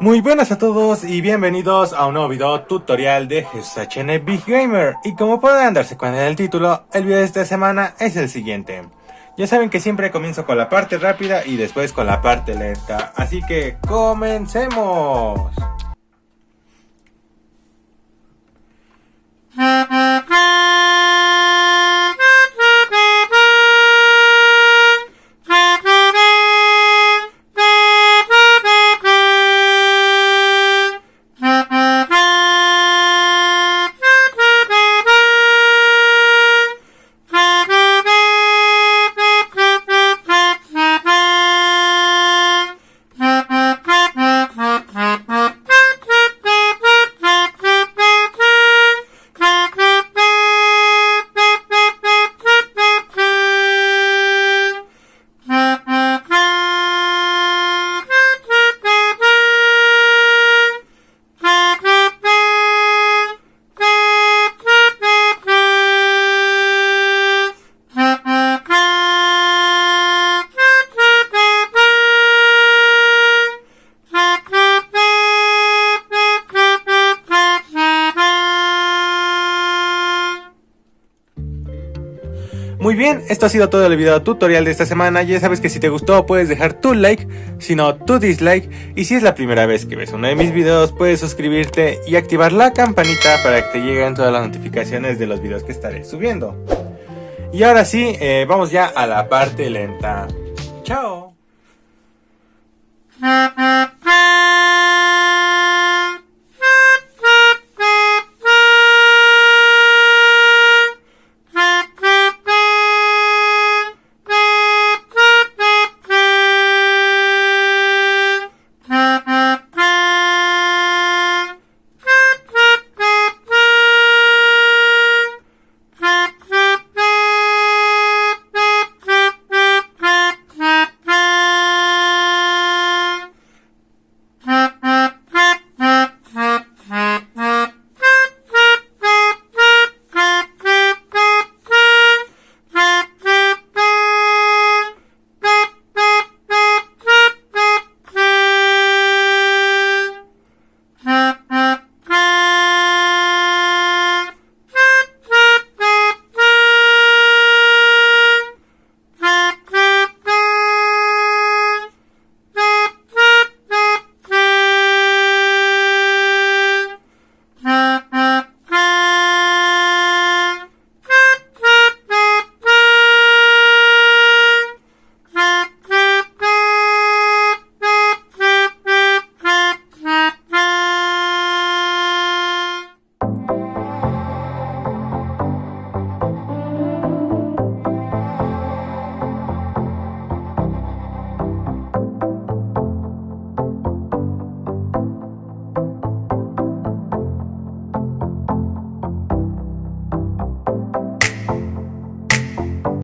Muy buenas a todos y bienvenidos a un nuevo video tutorial de HN Big Gamer y como pueden darse cuenta del título, el video de esta semana es el siguiente. Ya saben que siempre comienzo con la parte rápida y después con la parte lenta, así que comencemos. Muy bien, esto ha sido todo el video tutorial de esta semana, ya sabes que si te gustó puedes dejar tu like, si no tu dislike, y si es la primera vez que ves uno de mis videos puedes suscribirte y activar la campanita para que te lleguen todas las notificaciones de los videos que estaré subiendo. Y ahora sí, eh, vamos ya a la parte lenta. ¡Chao!